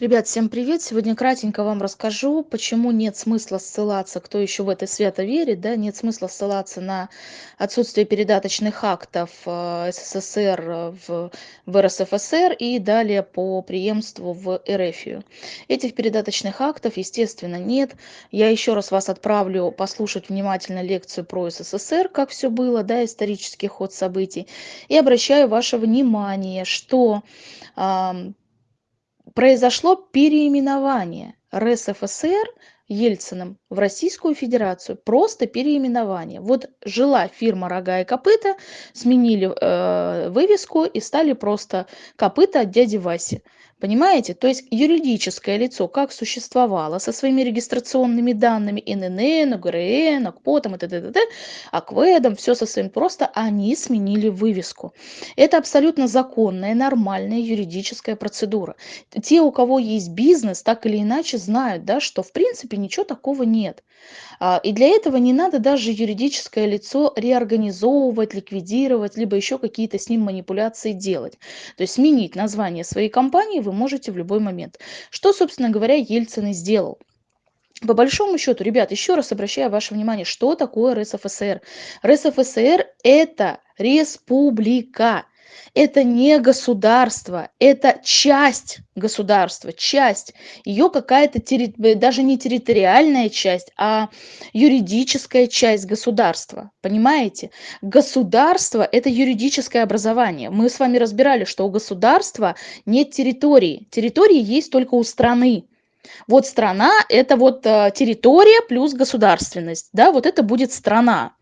Ребят, всем привет! Сегодня кратенько вам расскажу, почему нет смысла ссылаться, кто еще в это свято верит, да, нет смысла ссылаться на отсутствие передаточных актов э, СССР э, в, в РСФСР и далее по преемству в РФию. Этих передаточных актов, естественно, нет. Я еще раз вас отправлю послушать внимательно лекцию про СССР, как все было, да, исторический ход событий. И обращаю ваше внимание, что произошло переименование РСФСР Ельциным в Российскую Федерацию. Просто переименование. Вот жила фирма «Рога и копыта», сменили э, вывеску и стали просто «Копыта от дяди Васи». Понимаете? То есть юридическое лицо как существовало со своими регистрационными данными ИНН, ОГРН, ОКПОТом и т.д., АКВЭДом, все со своим, просто они сменили вывеску. Это абсолютно законная, нормальная юридическая процедура. Те, у кого есть бизнес, так или иначе знают, да, что в принципе ничего такого нет. А, и для этого не надо даже юридическое лицо реорганизовывать, ликвидировать, либо еще какие-то с ним манипуляции делать. То есть сменить название своей компании вы можете в любой момент. Что, собственно говоря, Ельцин и сделал. По большому счету, ребят, еще раз обращаю ваше внимание, что такое РСФСР. РСФСР – это республика. Это не государство, это часть государства, часть. Ее какая-то, даже не территориальная часть, а юридическая часть государства. Понимаете? Государство – это юридическое образование. Мы с вами разбирали, что у государства нет территории. Территории есть только у страны. Вот страна – это вот э, территория плюс государственность. Да, вот это будет страна.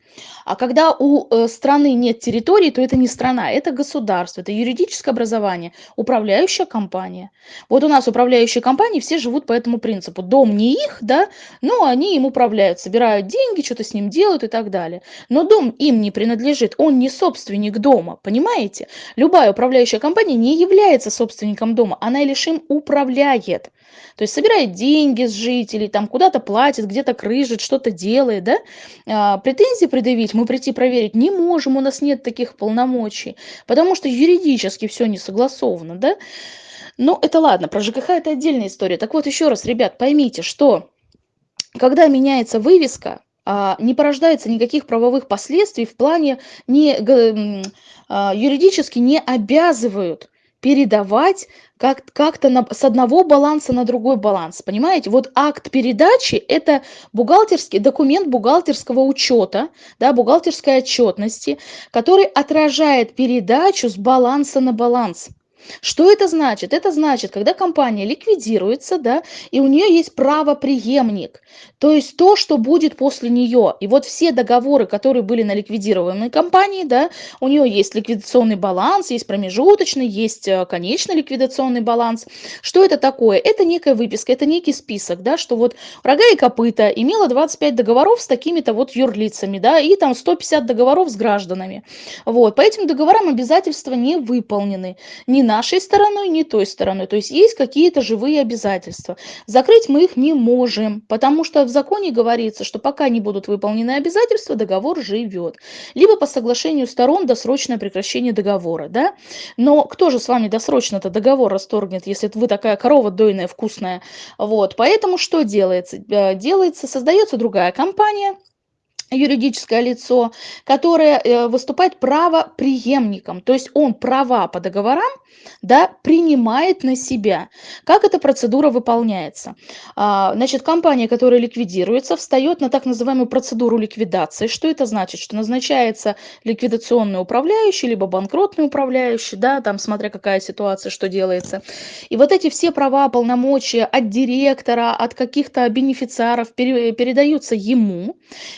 А когда у э, страны нет территории, то это не страна, это государство, это юридическое образование, управляющая компания. Вот у нас управляющие компании все живут по этому принципу. Дом не их, да, но они им управляют, собирают деньги, что-то с ним делают и так далее. Но дом им не принадлежит, он не собственник дома, понимаете? Любая управляющая компания не является собственником дома, она лишь им управляет. То есть собирает деньги с жителей, там куда-то платит, где-то крыжит, что-то делает, да? А, претензии предъявить мы прийти проверить не можем, у нас нет таких полномочий, потому что юридически все не согласовано, да? Но это ладно, про ЖКХ это отдельная история. Так вот, еще раз, ребят, поймите, что когда меняется вывеска, а, не порождается никаких правовых последствий в плане не, а, юридически не обязывают передавать как, как-то на, с одного баланса на другой баланс. Понимаете? Вот акт передачи – это бухгалтерский документ бухгалтерского учета, да, бухгалтерской отчетности, который отражает передачу с баланса на баланс. Что это значит? Это значит, когда компания ликвидируется, да, и у нее есть правоприемник, то есть то, что будет после нее. И вот все договоры, которые были на ликвидированной компании, да, у нее есть ликвидационный баланс, есть промежуточный, есть э, конечный ликвидационный баланс. Что это такое? Это некая выписка, это некий список, да, что вот рога и копыта имела 25 договоров с такими-то вот юрлицами, да, и там 150 договоров с гражданами. Вот, по этим договорам обязательства не выполнены, не нашей стороной, ни той стороной. То есть есть какие-то живые обязательства. Закрыть мы их не можем, потому что в законе говорится, что пока не будут выполнены обязательства, договор живет. Либо по соглашению сторон досрочное прекращение договора. Да? Но кто же с вами досрочно-то договор расторгнет, если вы такая корова дойная, вкусная? Вот. Поэтому что делается? Э, делается, создается другая компания, юридическое лицо, которое э, выступает правоприемником, то есть он права по договорам да, принимает на себя. Как эта процедура выполняется? А, значит, компания, которая ликвидируется, встает на так называемую процедуру ликвидации. Что это значит? Что назначается ликвидационный управляющий, либо банкротный управляющий, да, там смотря какая ситуация, что делается. И вот эти все права, полномочия от директора, от каких-то бенефициаров передаются ему,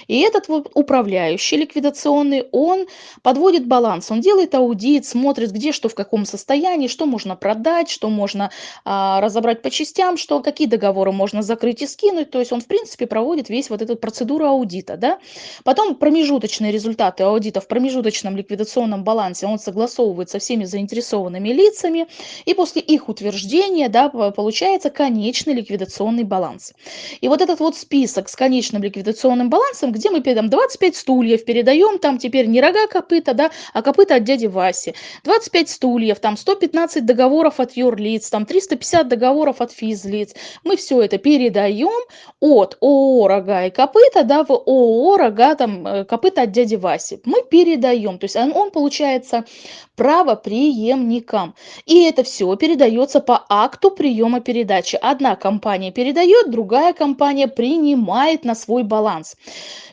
и этот этот вот управляющий ликвидационный, он подводит баланс, он делает аудит, смотрит, где что в каком состоянии, что можно продать, что можно а, разобрать по частям, что, какие договоры можно закрыть и скинуть. То есть он, в принципе, проводит весь вот эту процедуру аудита. Да? Потом промежуточные результаты аудита в промежуточном ликвидационном балансе он согласовывает со всеми заинтересованными лицами, и после их утверждения да, получается конечный ликвидационный баланс. И вот этот вот список с конечным ликвидационным балансом, где мы там 25 стульев передаем, там теперь не рога копыта, да, а копыта от дяди Васи. 25 стульев, там 115 договоров от юрлиц, там 350 договоров от физлиц. Мы все это передаем от ООО «Рога и копыта», да, в ООО «Рога, там, э, копыта от дяди Васи». Мы передаем, то есть он, он получается правоприемникам. И это все передается по акту приема передачи. Одна компания передает, другая компания принимает на свой баланс.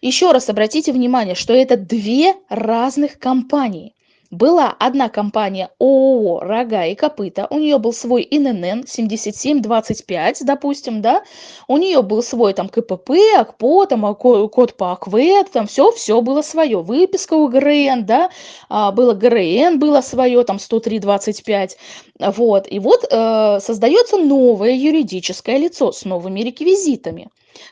Еще раз обратите внимание, что это две разных компании. Была одна компания ООО «Рога и копыта», у нее был свой ИНН 7725, допустим, да, у нее был свой там КПП, АКПО, там а, код по АКВЭД, там все, все было свое, выписка у ГРН, да, а, было ГРН, было свое, там 10325, вот, и вот э, создается новое юридическое лицо с новыми реквизитами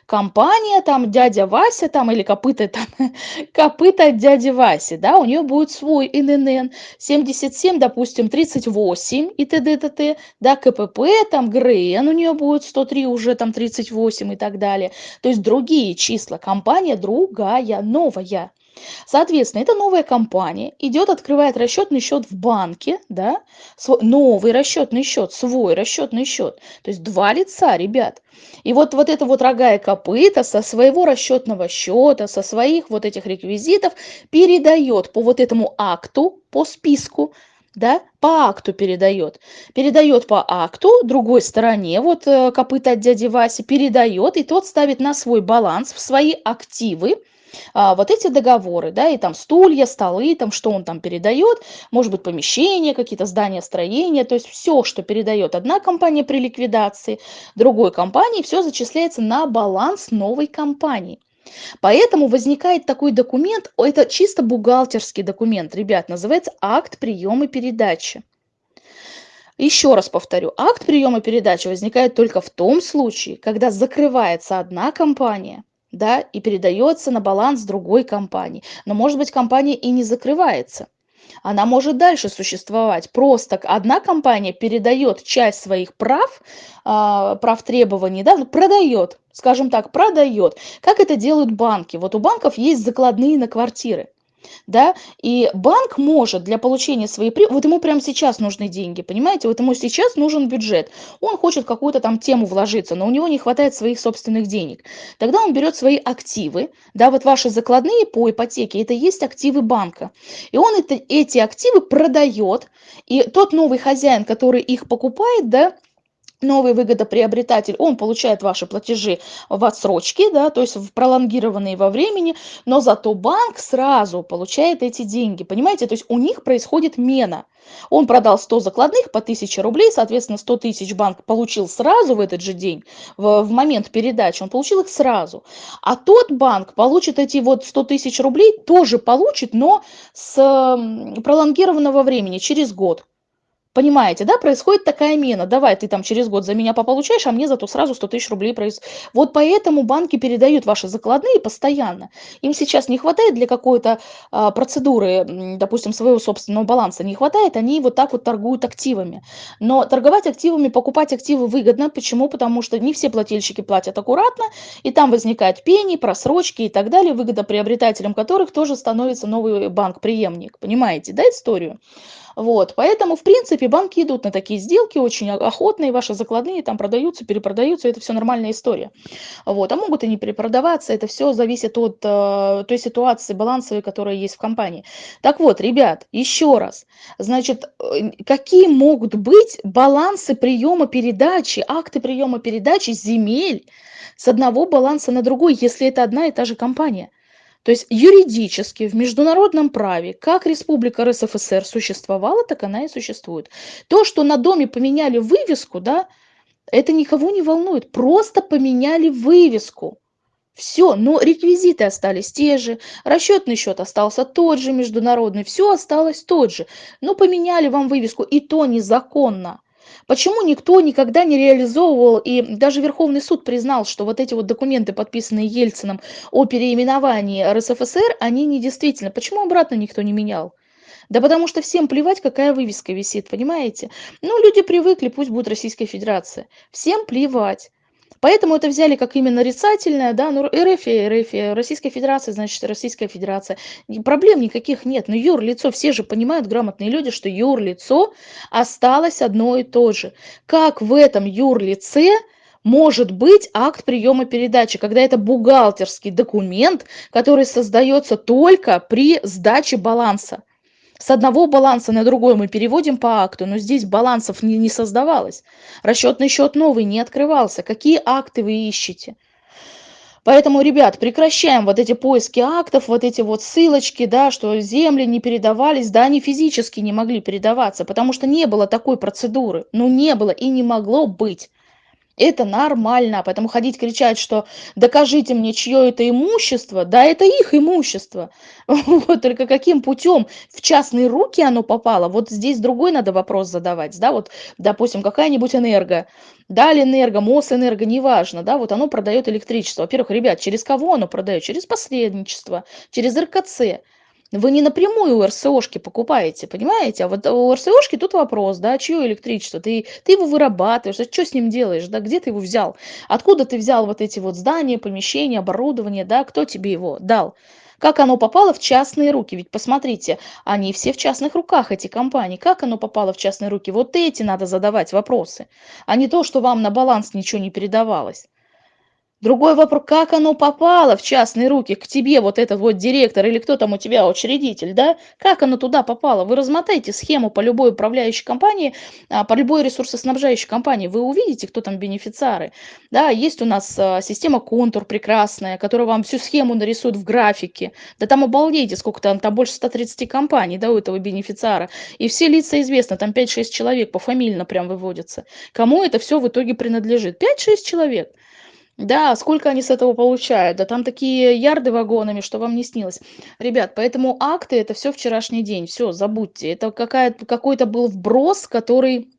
компания там дядя Вася там или копыта там копыта дяди Васи, да, у нее будет свой ИНН 77, допустим, 38 и т.д. т.т. Да, КПП, там ГРН у нее будет 103 уже там 38 и так далее. То есть другие числа, компания другая, новая. Соответственно, эта новая компания идет, открывает расчетный счет в банке, да, свой, новый расчетный счет, свой расчетный счет. То есть два лица, ребят. И вот, вот это вот рога и копыта со своего расчетного счета, со своих вот этих реквизитов передает по вот этому акту, по списку, да, по акту передает. Передает по акту другой стороне, вот э, копыта от дяди Васи, передает, и тот ставит на свой баланс, в свои активы, а, вот эти договоры, да, и там стулья, столы, там что он там передает, может быть помещения, какие-то здания, строения, то есть все, что передает одна компания при ликвидации, другой компании, все зачисляется на баланс новой компании. Поэтому возникает такой документ, это чисто бухгалтерский документ, ребят, называется акт приема передачи. Еще раз повторю, акт приема передачи возникает только в том случае, когда закрывается одна компания, да, и передается на баланс другой компании. Но, может быть, компания и не закрывается. Она может дальше существовать. Просто одна компания передает часть своих прав, а, прав требований, да, ну, продает, скажем так, продает. Как это делают банки? Вот у банков есть закладные на квартиры да, и банк может для получения своей прибыли, вот ему прямо сейчас нужны деньги, понимаете, вот ему сейчас нужен бюджет, он хочет какую-то там тему вложиться, но у него не хватает своих собственных денег, тогда он берет свои активы, да, вот ваши закладные по ипотеке, это есть активы банка, и он это, эти активы продает, и тот новый хозяин, который их покупает, да, новый выгодоприобретатель, он получает ваши платежи в отсрочке, да, то есть в пролонгированные во времени, но зато банк сразу получает эти деньги, понимаете, то есть у них происходит мена. Он продал 100 закладных по 1000 рублей, соответственно, 100 тысяч банк получил сразу в этот же день, в, в момент передачи, он получил их сразу. А тот банк получит эти вот 100 тысяч рублей, тоже получит, но с пролонгированного времени, через год. Понимаете, да, происходит такая мена. Давай ты там через год за меня пополучаешь, а мне зато сразу 100 тысяч рублей произ... Вот поэтому банки передают ваши закладные постоянно. Им сейчас не хватает для какой-то а, процедуры, допустим, своего собственного баланса не хватает, они вот так вот торгуют активами. Но торговать активами, покупать активы выгодно. Почему? Потому что не все плательщики платят аккуратно, и там возникают пени, просрочки и так далее, выгодоприобретателем которых тоже становится новый банк-преемник. Понимаете, да, историю? Вот, поэтому, в принципе, банки идут на такие сделки очень охотные, ваши закладные там продаются, перепродаются, это все нормальная история. Вот, а могут и не перепродаваться, это все зависит от э, той ситуации балансовой, которая есть в компании. Так вот, ребят, еще раз, значит, э, какие могут быть балансы приема передачи, акты приема передачи земель с одного баланса на другой, если это одна и та же компания? То есть юридически в международном праве, как Республика РСФСР существовала, так она и существует. То, что на доме поменяли вывеску, да, это никого не волнует. Просто поменяли вывеску. Все, но реквизиты остались те же, расчетный счет остался тот же, международный, все осталось тот же. Но поменяли вам вывеску, и то незаконно. Почему никто никогда не реализовывал, и даже Верховный суд признал, что вот эти вот документы, подписанные Ельцином о переименовании РСФСР, они недействительны. Почему обратно никто не менял? Да потому что всем плевать, какая вывеска висит, понимаете? Ну, люди привыкли, пусть будет Российская Федерация. Всем плевать. Поэтому это взяли как именно нарицательное, да, ну РФ, РФ, Российская Федерация, значит, Российская Федерация. Проблем никаких нет. Но юрлицо, все же понимают, грамотные люди, что юрлицо осталось одно и то же. Как в этом юрлице может быть акт приема передачи, когда это бухгалтерский документ, который создается только при сдаче баланса. С одного баланса на другой мы переводим по акту, но здесь балансов не, не создавалось. Расчетный счет новый не открывался. Какие акты вы ищете? Поэтому, ребят, прекращаем вот эти поиски актов, вот эти вот ссылочки, да, что земли не передавались, да, они физически не могли передаваться, потому что не было такой процедуры. Ну, не было и не могло быть. Это нормально, поэтому ходить кричать, что докажите мне, чье это имущество, да, это их имущество. Вот, только каким путем в частные руки оно попало, вот здесь другой надо вопрос задавать, да, вот, допустим, какая-нибудь энерго, да, энерго, Мосэнерго, неважно, да, вот оно продает электричество. Во-первых, ребят, через кого оно продает? Через посредничество, через РКЦ. Вы не напрямую у РСОшки покупаете, понимаете? А вот у РСОшки тут вопрос, да, чье электричество? Ты, ты его вырабатываешь, а что с ним делаешь, да, где ты его взял? Откуда ты взял вот эти вот здания, помещения, оборудование, да, кто тебе его дал? Как оно попало в частные руки? Ведь посмотрите, они все в частных руках, эти компании. Как оно попало в частные руки? Вот эти надо задавать вопросы, а не то, что вам на баланс ничего не передавалось. Другой вопрос, как оно попало в частные руки, к тебе, вот этот вот директор или кто там у тебя учредитель, да? Как оно туда попало? Вы размотаете схему по любой управляющей компании, а, по любой ресурсоснабжающей компании, вы увидите, кто там бенефициары. Да, есть у нас а, система контур прекрасная, которая вам всю схему нарисует в графике. Да там обалдейте, сколько там, там больше 130 компаний, да, у этого бенефициара. И все лица известны, там 5-6 человек пофамильно прям выводятся. Кому это все в итоге принадлежит? 5-6 человек. Да, сколько они с этого получают? Да там такие ярды вагонами, что вам не снилось. Ребят, поэтому акты это все вчерашний день. Все, забудьте. Это какой-то был вброс, который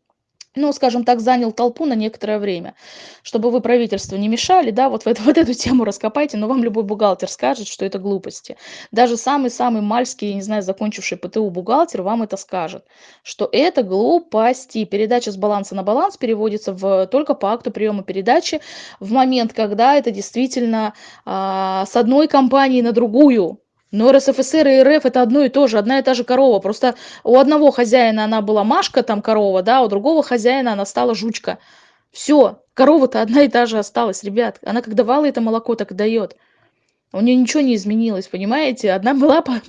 ну, скажем так, занял толпу на некоторое время. Чтобы вы правительству не мешали, да, вот, это, вот эту тему раскопайте, но вам любой бухгалтер скажет, что это глупости. Даже самый-самый мальский, не знаю, закончивший ПТУ бухгалтер вам это скажет, что это глупости. Передача с баланса на баланс переводится в, только по акту приема передачи в момент, когда это действительно а, с одной компании на другую но РСФСР и РФ это одно и то же, одна и та же корова. Просто у одного хозяина она была Машка, там корова, да, у другого хозяина она стала жучка. Все, корова-то одна и та же осталась, ребят. Она как давала это молоко, так и дает. У нее ничего не изменилось, понимаете? Одна была по,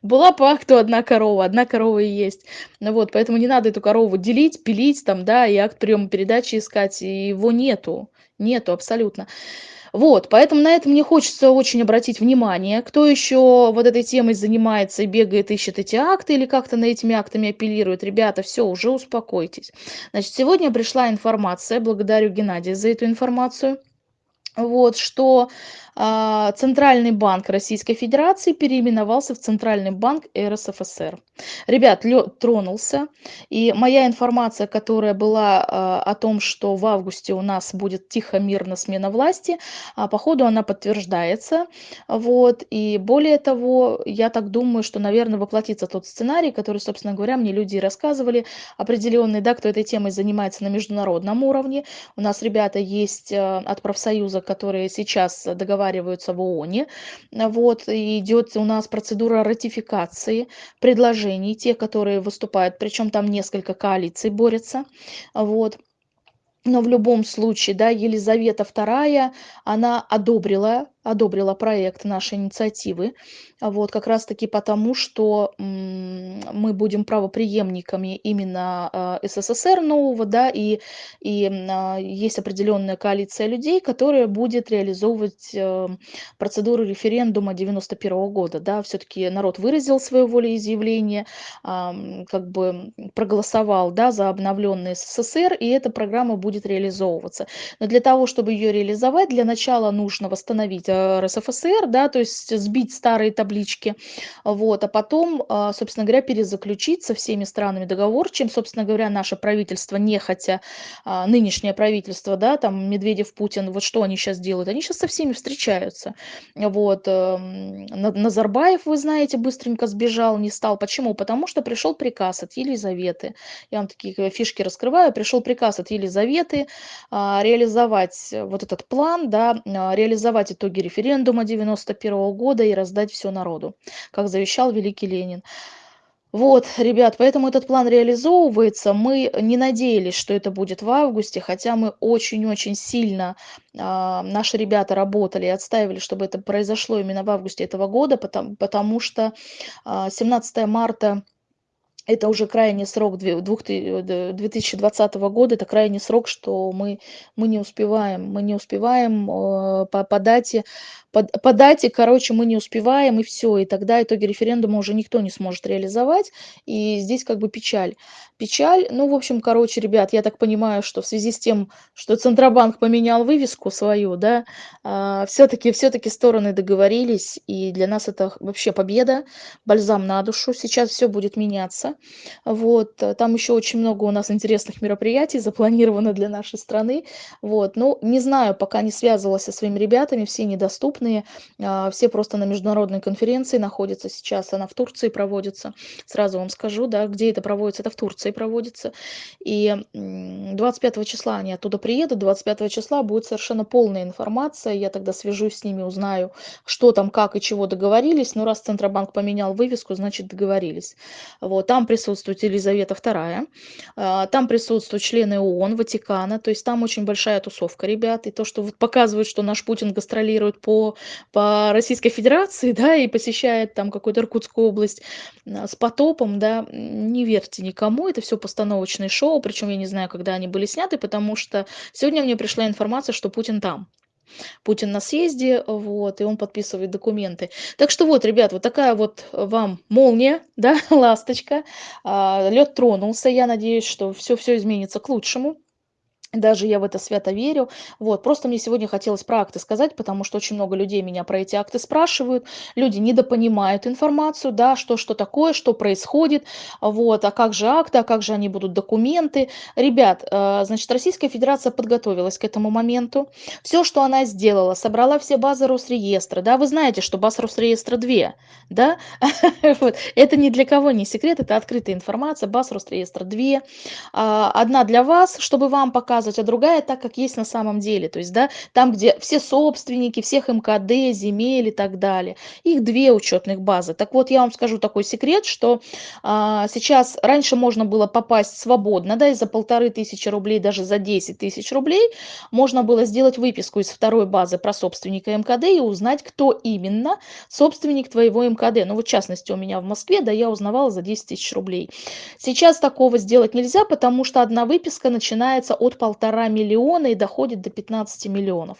была по акту одна корова, одна корова и есть. Ну вот, поэтому не надо эту корову делить, пилить там, да, и акт приема передачи искать, и его нету. Нету абсолютно. Вот, поэтому на это мне хочется очень обратить внимание. Кто еще вот этой темой занимается и бегает, ищет эти акты или как-то на этими актами апеллирует, ребята, все, уже успокойтесь. Значит, сегодня пришла информация, благодарю Геннадия за эту информацию, вот, что а, Центральный банк Российской Федерации переименовался в Центральный банк РСФСР. Ребят, лед тронулся, и моя информация, которая была а, о том, что в августе у нас будет тихо-мирно смена власти, а, походу она подтверждается. Вот, и более того, я так думаю, что, наверное, воплотится тот сценарий, который, собственно говоря, мне люди рассказывали, определенный, да, кто этой темой занимается на международном уровне. У нас ребята есть от профсоюза, которые сейчас договариваются в ООНе. Вот, и идет у нас процедура ратификации предложений, те, которые выступают, причем там несколько коалиций борются. Вот. Но в любом случае, да, Елизавета II, она одобрила одобрила проект нашей инициативы. Вот, как раз-таки потому, что мы будем правоприемниками именно а, СССР нового, да, и, и а, есть определенная коалиция людей, которая будет реализовывать э, процедуру референдума 91 -го года, да, все-таки народ выразил свое волеизъявление, как бы проголосовал, да, за обновленный СССР, и эта программа будет реализовываться. Но для того, чтобы ее реализовать, для начала нужно восстановить восстановить э, РСФСР, да, то есть сбить старые таблички, вот, а потом, а, собственно говоря, перезаключить со всеми странами договор, чем, собственно говоря, наше правительство, нехотя, а, нынешнее правительство, да, там Медведев, Путин, вот что они сейчас делают? Они сейчас со всеми встречаются. Вот, эм, Назарбаев, вы знаете, быстренько сбежал, не стал. Почему? Потому что пришел приказ от Елизаветы. Я вам такие э, фишки раскрываю. Пришел приказ от Елизаветы а, реализовать вот этот план, да, реализовать итоги референдума 91 года и раздать все народу, как завещал великий Ленин. Вот, ребят, поэтому этот план реализовывается. Мы не надеялись, что это будет в августе, хотя мы очень-очень сильно, а, наши ребята работали и отстаивали, чтобы это произошло именно в августе этого года, потому, потому что а, 17 марта это уже крайний срок 2020 года, это крайний срок, что мы, мы не успеваем, мы не успеваем э, по, по дате по, по дате, короче, мы не успеваем, и все, и тогда итоги референдума уже никто не сможет реализовать, и здесь как бы печаль. Печаль, ну, в общем, короче, ребят, я так понимаю, что в связи с тем, что Центробанк поменял вывеску свою, да, а, все-таки все стороны договорились, и для нас это вообще победа, бальзам на душу, сейчас все будет меняться, вот, там еще очень много у нас интересных мероприятий запланировано для нашей страны, вот, ну, не знаю, пока не связывалась со своими ребятами, все недоступны, крупные, а, все просто на международной конференции находятся сейчас, она в Турции проводится, сразу вам скажу, да, где это проводится, это в Турции проводится, и 25 числа они оттуда приедут, 25 числа будет совершенно полная информация, я тогда свяжусь с ними, узнаю, что там, как и чего договорились, но раз Центробанк поменял вывеску, значит договорились. Вот, там присутствует Елизавета II, а, там присутствуют члены ООН, Ватикана, то есть там очень большая тусовка, ребят, и то, что вот показывают, что наш Путин гастролирует по по Российской Федерации, да, и посещает там какую-то Иркутскую область а, с потопом, да, не верьте никому, это все постановочные шоу, причем я не знаю, когда они были сняты, потому что сегодня мне пришла информация, что Путин там. Путин на съезде, вот, и он подписывает документы. Так что вот, ребят, вот такая вот вам молния, да, ласточка. А, лед тронулся, я надеюсь, что все-все изменится к лучшему. Даже я в это свято верю. Вот, просто мне сегодня хотелось про акты сказать, потому что очень много людей меня про эти акты спрашивают. Люди недопонимают информацию, да, что, что такое, что происходит, вот, а как же акты, а как же они будут документы. Ребят, э, значит, Российская Федерация подготовилась к этому моменту. Все, что она сделала, собрала все базы Росреестра, да, вы знаете, что баз Росреестра 2, да, это ни для кого не секрет, это открытая информация, баз Росреестра 2, а, одна для вас, чтобы вам показать, показывать, а другая так, как есть на самом деле. То есть, да, там, где все собственники, всех МКД, земель и так далее. Их две учетных базы. Так вот, я вам скажу такой секрет, что а, сейчас, раньше можно было попасть свободно, да, и за полторы тысячи рублей, даже за 10 тысяч рублей, можно было сделать выписку из второй базы про собственника МКД и узнать, кто именно собственник твоего МКД. Ну, вот в частности, у меня в Москве, да, я узнавала за 10 тысяч рублей. Сейчас такого сделать нельзя, потому что одна выписка начинается от полтора миллиона и доходит до 15 миллионов.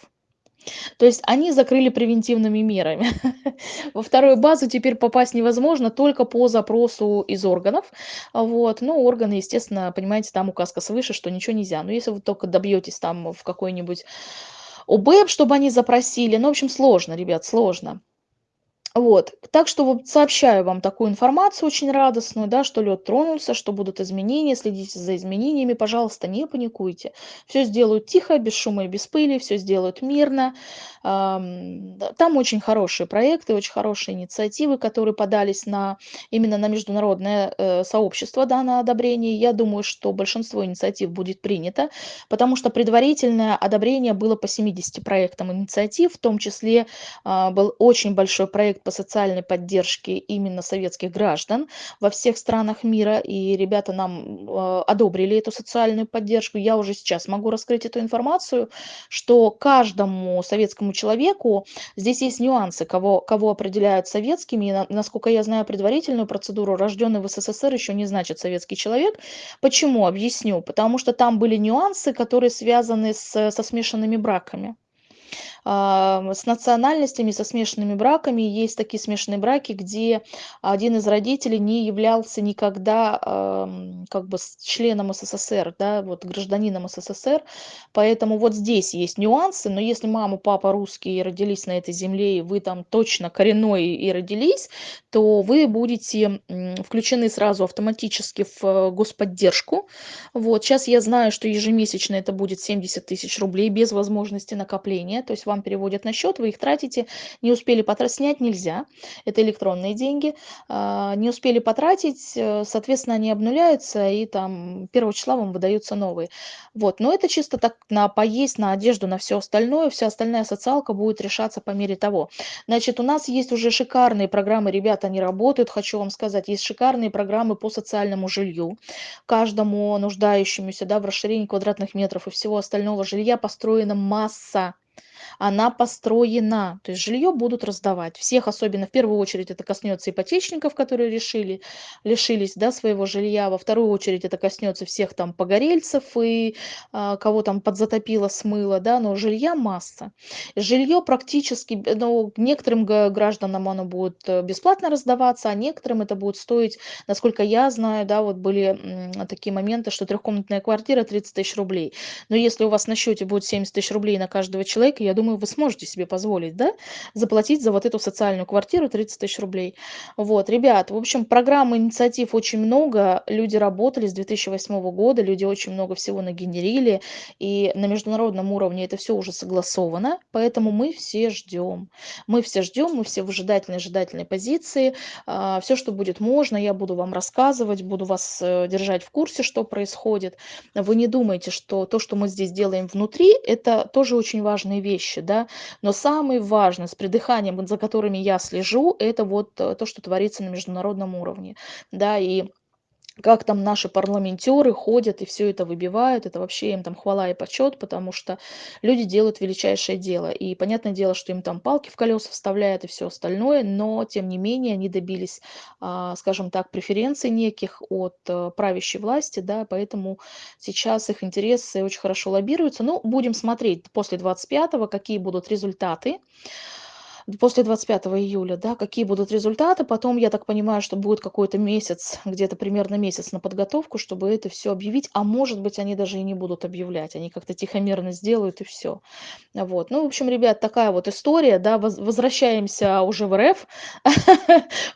То есть они закрыли превентивными мерами. Во вторую базу теперь попасть невозможно только по запросу из органов. Вот. Ну, органы, естественно, понимаете, там указка свыше, что ничего нельзя. Но если вы только добьетесь там в какой-нибудь ОБЭП, чтобы они запросили, ну, в общем, сложно, ребят, сложно. Вот, так что вот сообщаю вам такую информацию очень радостную, да, что лед тронулся, что будут изменения, следите за изменениями, пожалуйста, не паникуйте. Все сделают тихо, без шума и без пыли, все сделают мирно. Там очень хорошие проекты, очень хорошие инициативы, которые подались на, именно на международное э, сообщество, да, на одобрение. Я думаю, что большинство инициатив будет принято, потому что предварительное одобрение было по 70 проектам инициатив, в том числе а, был очень большой проект по социальной поддержке именно советских граждан во всех странах мира, и ребята нам э, одобрили эту социальную поддержку. Я уже сейчас могу раскрыть эту информацию, что каждому советскому человеку, здесь есть нюансы, кого, кого определяют советскими, и, насколько я знаю предварительную процедуру, рожденный в СССР еще не значит советский человек. Почему? Объясню. Потому что там были нюансы, которые связаны с, со смешанными браками. А, с национальностями, со смешанными браками. Есть такие смешанные браки, где один из родителей не являлся никогда, ам, как бы членом СССР, да, вот гражданином СССР. Поэтому вот здесь есть нюансы, но если мама, папа русские и родились на этой земле, и вы там точно коренной и родились, то вы будете включены сразу автоматически в господдержку. Вот, сейчас я знаю, что ежемесячно это будет 70 тысяч рублей без возможности накопления, то есть вам переводят на счет, вы их тратите, не успели потратить, снять нельзя, это электронные деньги, а, не успели потратить, э, соответственно, они обнуляются, и там 1 числа вам выдаются новые. Вот, но это чисто так на поесть, на одежду, на все остальное, вся остальная социалка будет решаться по мере того. Значит, у нас есть уже шикарные программы, ребята, они работают, хочу вам сказать, есть шикарные программы по социальному жилью, каждому нуждающемуся, да, в расширении квадратных метров и всего остального. Жилья построена масса она построена. То есть жилье будут раздавать. Всех, особенно в первую очередь, это коснется ипотечников, которые решили, лишились да, своего жилья. Во вторую очередь это коснется всех там погорельцев и а, кого там подзатопило, смыло. Да, но жилья масса. Жилье практически, ну, некоторым гражданам оно будет э, бесплатно раздаваться, а некоторым это будет стоить, насколько я знаю, да, вот были такие моменты, что трехкомнатная квартира 30 тысяч рублей. Но если у вас на счете будет 70 тысяч рублей на каждого человека, я думаю, вы сможете себе позволить, да, заплатить за вот эту социальную квартиру 30 тысяч рублей. Вот, ребят, в общем, программ, инициатив очень много, люди работали с 2008 года, люди очень много всего нагенерили, и на международном уровне это все уже согласовано, поэтому мы все ждем. Мы все ждем, мы все в ожидательной, ожидательной позиции. А, все, что будет можно, я буду вам рассказывать, буду вас э, держать в курсе, что происходит. Вы не думайте, что то, что мы здесь делаем внутри, это тоже очень важные вещи вещи, да. Но самый важный с придыханием, за которыми я слежу, это вот э, то, что творится на международном уровне, да, и как там наши парламентеры ходят и все это выбивают, это вообще им там хвала и почет, потому что люди делают величайшее дело. И понятное дело, что им там палки в колеса вставляют и все остальное, но тем не менее они добились, а, скажем так, преференций неких от э, правящей власти, да, поэтому сейчас их интересы очень хорошо лоббируются. Ну, будем смотреть после 25-го, какие будут результаты после 25 июля, да, какие будут результаты. Потом, я так понимаю, что будет какой-то месяц, где-то примерно месяц на подготовку, чтобы это все объявить. А может быть, они даже и не будут объявлять. Они как-то тихомерно сделают и все. Вот. Ну, в общем, ребят, такая вот история, да, возвращаемся уже в РФ,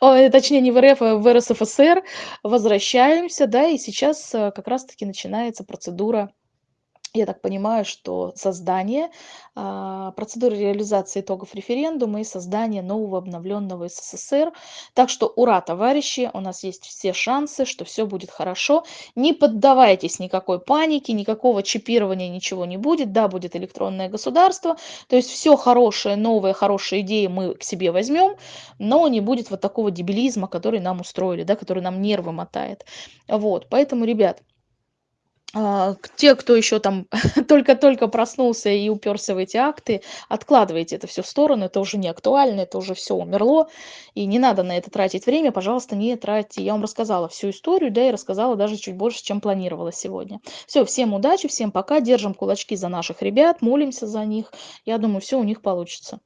точнее, не в РФ, а в РСФСР, возвращаемся, да, и сейчас э, как раз-таки начинается процедура я так понимаю, что создание, а, процедура реализации итогов референдума и создание нового обновленного СССР. Так что ура, товарищи, у нас есть все шансы, что все будет хорошо. Не поддавайтесь никакой панике, никакого чипирования, ничего не будет. Да, будет электронное государство. То есть все хорошее, новые хорошие идеи мы к себе возьмем, но не будет вот такого дебилизма, который нам устроили, да, который нам нервы мотает. Вот, поэтому, ребят, те, кто еще там только-только проснулся и уперся в эти акты, откладывайте это все в сторону, это уже не актуально, это уже все умерло, и не надо на это тратить время, пожалуйста, не тратьте. Я вам рассказала всю историю, да, и рассказала даже чуть больше, чем планировала сегодня. Все, всем удачи, всем пока, держим кулачки за наших ребят, молимся за них. Я думаю, все у них получится.